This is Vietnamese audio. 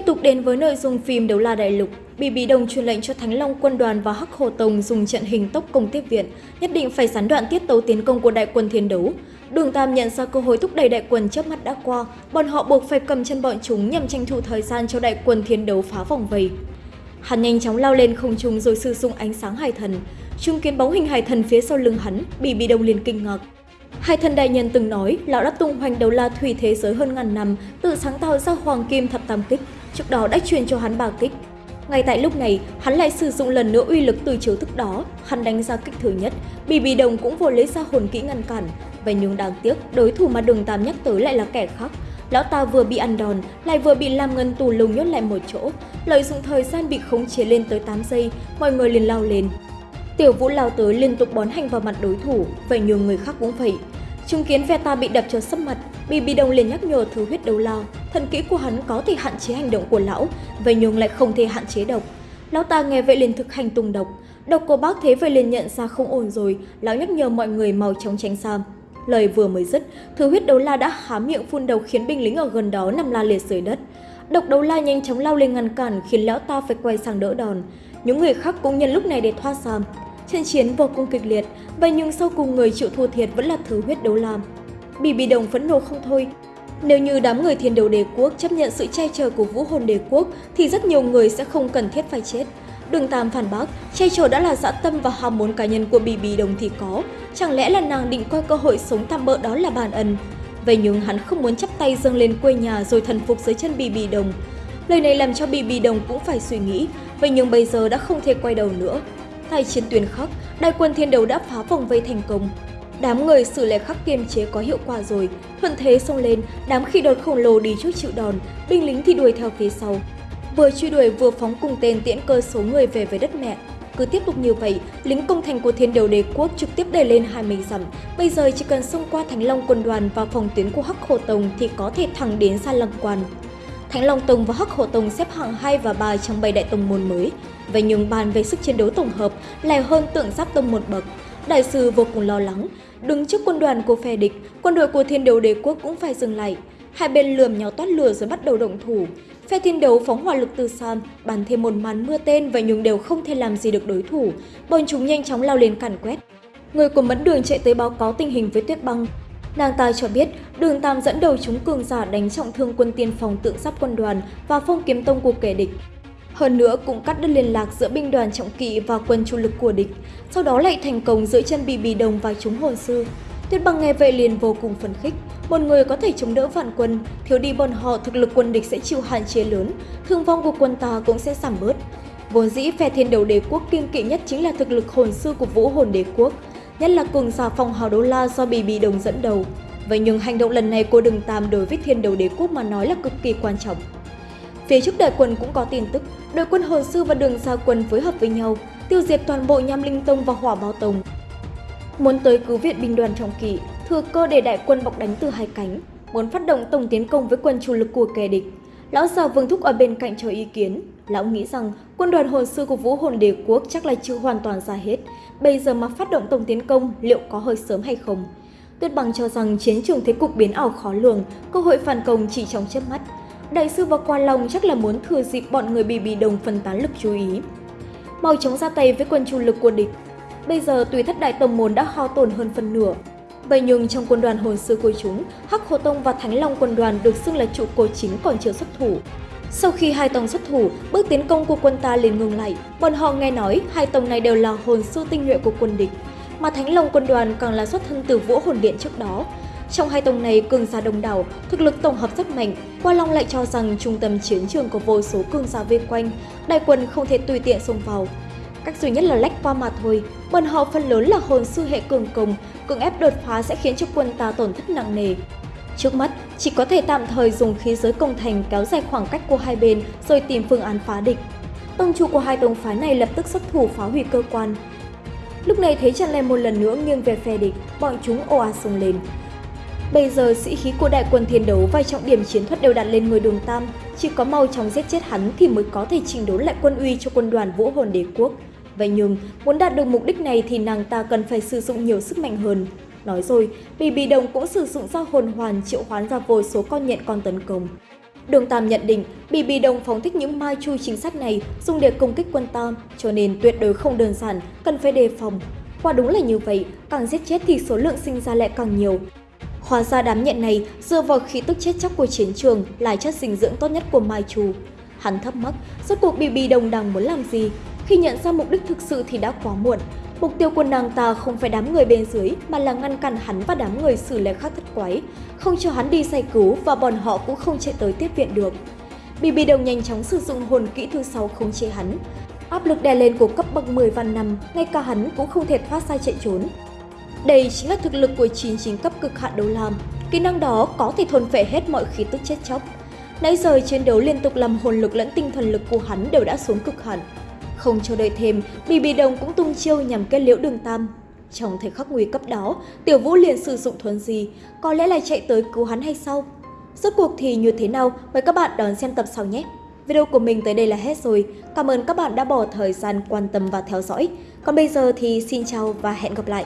Tiếp tục đến với nội dung phim Đấu La Đại Lục, Bì Bì Đồng truyền lệnh cho Thánh Long quân đoàn và Hắc Hồ Tông dùng trận hình tốc công tiếp viện, nhất định phải gián đoạn tiết tấu tiến công của đại quân thiên đấu. Đường Tam nhận ra cơ hội thúc đẩy đại quân chớp mắt đã qua, bọn họ buộc phải cầm chân bọn chúng nhằm tranh thủ thời gian cho đại quân thiên đấu phá vòng vây. Hắn nhanh chóng lao lên không trung rồi sử dụng ánh sáng hải thần. Chứng kiến bóng hình hải thần phía sau lưng hắn, Bì Bì Đồng liền kinh ngạc. Hai thần đại nhân từng nói, lão đã tung hoành đầu la thủy thế giới hơn ngàn năm, tự sáng tạo ra hoàng kim thập tam kích, trước đó đã truyền cho hắn ba kích. Ngay tại lúc này, hắn lại sử dụng lần nữa uy lực từ chiếu thức đó, hắn đánh ra kích thứ nhất, Bì Bì Đồng cũng vô lấy ra hồn kỹ ngăn cản. Vậy nhưng đáng tiếc, đối thủ mà đường Tam nhắc tới lại là kẻ khác. Lão ta vừa bị ăn đòn, lại vừa bị làm Ngân tù lùng nhốt lại một chỗ. Lợi dụng thời gian bị khống chế lên tới 8 giây, mọi người liền lao lên. Tiểu Vũ lao tới liên tục bón hành vào mặt đối thủ, vậy nhiều người khác cũng vậy. Chứng kiến Veta bị đập cho sấp mặt, Bì Bì Đồng liền nhắc nhở thứ huyết đấu lao. Thần kỹ của hắn có thể hạn chế hành động của lão, vậy nhưng lại không thể hạn chế độc. Lão ta nghe vậy liền thực hành tung độc. Độc của bác thế vậy liền nhận ra không ổn rồi, lão nhắc nhở mọi người mau chóng tránh xa. Lời vừa mới dứt, thứ huyết đấu la đã há miệng phun đầu khiến binh lính ở gần đó nằm la liệt dưới đất. Độc đấu la nhanh chóng lao lên ngăn cản khiến lão ta phải quay sang đỡ đòn. Những người khác cũng nhân lúc này để thoát ra. Trận chiến vô cùng kịch liệt, vậy nhưng sau cùng người chịu thua thiệt vẫn là thứ huyết đấu làm. Bì Bì Đồng phẫn nộ không thôi. Nếu như đám người thiên đấu đế quốc chấp nhận sự che chở của vũ hồn đế quốc thì rất nhiều người sẽ không cần thiết phải chết. Đường Tam phản bác, che chở đã là dã tâm và ham muốn cá nhân của Bì Bì Đồng thì có. Chẳng lẽ là nàng định coi cơ hội sống tạm bỡ đó là bản ẩn? Vậy nhưng hắn không muốn chắp tay dâng lên quê nhà rồi thần phục dưới chân Bì Bì Đồng. Lời này làm cho Bì Bì Đồng cũng phải suy nghĩ, vậy nhưng bây giờ đã không thể quay đầu nữa. Tại chiến tuyến khắc đại quân thiên đấu đã phá vòng vây thành công. Đám người xử lệ khắc kiềm chế có hiệu quả rồi, thuận thế xông lên, đám khi đột khổng lồ đi trước chịu đòn, binh lính thì đuổi theo phía sau. Vừa truy đuổi vừa phóng cùng tên tiễn cơ số người về với đất mẹ. Cứ tiếp tục như vậy, lính công thành của thiên đầu đế quốc trực tiếp đẩy lên 20 dặm. Bây giờ chỉ cần xông qua Thánh Long quân đoàn và phòng tuyến của Hắc Hồ Tông thì có thể thẳng đến Sa Lăng Quan. Thánh Long Tùng và Hắc Hổ Tùng xếp hạng 2 và 3 trong 7 đại tông môn mới. Vậy nhưng bàn về sức chiến đấu tổng hợp lại hơn tượng giáp tông một bậc. Đại sư vô cùng lo lắng, đứng trước quân đoàn của phe địch, quân đội của thiên đấu đế quốc cũng phải dừng lại. Hai bên lườm nhau toát lửa rồi bắt đầu động thủ. Phe thiên đấu phóng hỏa lực từ xa, bắn thêm một màn mưa tên và nhưng đều không thể làm gì được đối thủ. Bọn chúng nhanh chóng lao lên càn quét. Người của mẫn đường chạy tới báo cáo tình hình với tuyết băng. Nàng ta cho biết đường Tam dẫn đầu chúng cường giả đánh trọng thương quân tiên phòng tượng giáp quân đoàn và phong kiếm tông của kẻ địch. Hơn nữa cũng cắt đứt liên lạc giữa binh đoàn trọng kỵ và quân chủ lực của địch, sau đó lại thành công giữa chân bì bì đồng và chúng hồn sư. Tuyết băng nghe vậy liền vô cùng phấn khích, một người có thể chống đỡ vạn quân, thiếu đi bọn họ thực lực quân địch sẽ chịu hạn chế lớn, thương vong của quân ta cũng sẽ giảm bớt. Vốn dĩ phe thiên đầu đế quốc kiên kỵ nhất chính là thực lực hồn sư của vũ hồn đế quốc, nhất là cường giả phòng hào đô la do bì bì đồng dẫn đầu. Vậy nhưng hành động lần này của đường Tam đối với thiên đầu đế quốc mà nói là cực kỳ quan trọng. Phía trước đại quân cũng có tin tức, đội quân hồn sư và đường xa quân phối hợp với nhau, tiêu diệt toàn bộ nham linh tông và hỏa bao tông. Muốn tới cứu viện binh đoàn trọng kỵ, thừa cơ để đại quân bọc đánh từ hai cánh, muốn phát động tổng tiến công với quân chủ lực của kẻ địch. Lão già Vương Thúc ở bên cạnh cho ý kiến, lão nghĩ rằng quân đoàn hồn sư của Vũ Hồn Đế Quốc chắc là chưa hoàn toàn ra hết, bây giờ mà phát động tổng tiến công liệu có hơi sớm hay không? Tuyết Bằng cho rằng chiến trường thế cục biến ảo khó lường, cơ hội phản công chỉ trong chớp mắt. Đại sư và Quan Long chắc là muốn thừa dịp bọn người bị bị đồng phân tán lực chú ý. Mau chóng ra tay với quân chủ lực của địch. Bây giờ tùy thất đại tông môn đã hao tổn hơn phần nửa. Vậy nhưng trong quân đoàn hồn sư của chúng, Hắc Hồ Tông và Thánh Long quân đoàn được xưng là trụ cột chính còn chưa xuất thủ. Sau khi hai tông xuất thủ, bước tiến công của quân ta liền ngừng lại. Bọn họ nghe nói hai tông này đều là hồn sư tinh nhuệ của quân địch, mà Thánh Long quân đoàn càng là xuất thân từ Vũ Hồn Điện trước đó. Trong hai tông này cường giả đông đảo, thực lực tổng hợp rất mạnh. Qua Long lại cho rằng trung tâm chiến trường có vô số cường giả vây quanh, đại quân không thể tùy tiện xông vào. Cách duy nhất là lách qua mà thôi, bọn họ phần lớn là hồn sư hệ cường công, cường ép đột phá sẽ khiến cho quân ta tổn thất nặng nề. Trước mắt, chỉ có thể tạm thời dùng khí giới công thành kéo dài khoảng cách của hai bên rồi tìm phương án phá địch. Tông chủ của hai tông phái này lập tức xuất thủ phá hủy cơ quan. Lúc này thấy Trần Lê một lần nữa nghiêng về phe địch, bọn chúng ồ ạt xông lên. Bây giờ sĩ khí của đại quân thiên đấu và trọng điểm chiến thuật đều đặt lên người đường Tam, chỉ có mau chóng giết chết hắn thì mới có thể trình đốn lại quân uy cho quân đoàn vũ hồn đế quốc. Vậy nhưng, muốn đạt được mục đích này thì nàng ta cần phải sử dụng nhiều sức mạnh hơn. Nói rồi, Bì Bì Đồng cũng sử dụng ra hồn hoàn triệu hoán ra vô số con nhện con tấn công. Đường Tam nhận định bì bì Đồng phóng thích những mai chui chính sách này dùng để công kích quân Tam, cho nên tuyệt đối không đơn giản, cần phải đề phòng. Quả đúng là như vậy, càng giết chết thì số lượng sinh ra lại càng nhiều. Hóa ra đám nhện này dựa vào khí tức chết chóc của chiến trường là chất dinh dưỡng tốt nhất của Mai Chu. Hắn thắc mắc, rốt cuộc bì bì Đồng đang muốn làm gì? Khi nhận ra mục đích thực sự thì đã quá muộn. Mục tiêu của nàng ta không phải đám người bên dưới mà là ngăn cản hắn và đám người xử lệ khác thất quái, không cho hắn đi giải cứu và bọn họ cũng không chạy tới tiếp viện được. Bibi Đồng nhanh chóng sử dụng hồn kỹ thứ sáu khống chế hắn. Áp lực đè lên của cấp bậc 10 văn năm, ngay cả hắn cũng không thể thoát ra chạy trốn. Đây chính là thực lực của 99 cấp cực hạn đấu lam. Kỹ năng đó có thể thôn phệ hết mọi khí tức chết chóc. Nãy giờ chiến đấu liên tục làm hồn lực lẫn tinh thần lực của hắn đều đã xuống cực hạn. Không chờ đợi thêm, BB Đồng cũng tung chiêu nhằm kết liễu đường tam. Trong thời khắc nguy cấp đó, Tiểu Vũ liền sử dụng thuần gì, có lẽ là chạy tới cứu hắn hay sao? Rốt cuộc thì như thế nào? Mời các bạn đón xem tập sau nhé! Video của mình tới đây là hết rồi. Cảm ơn các bạn đã bỏ thời gian quan tâm và theo dõi. Còn bây giờ thì xin chào và hẹn gặp lại!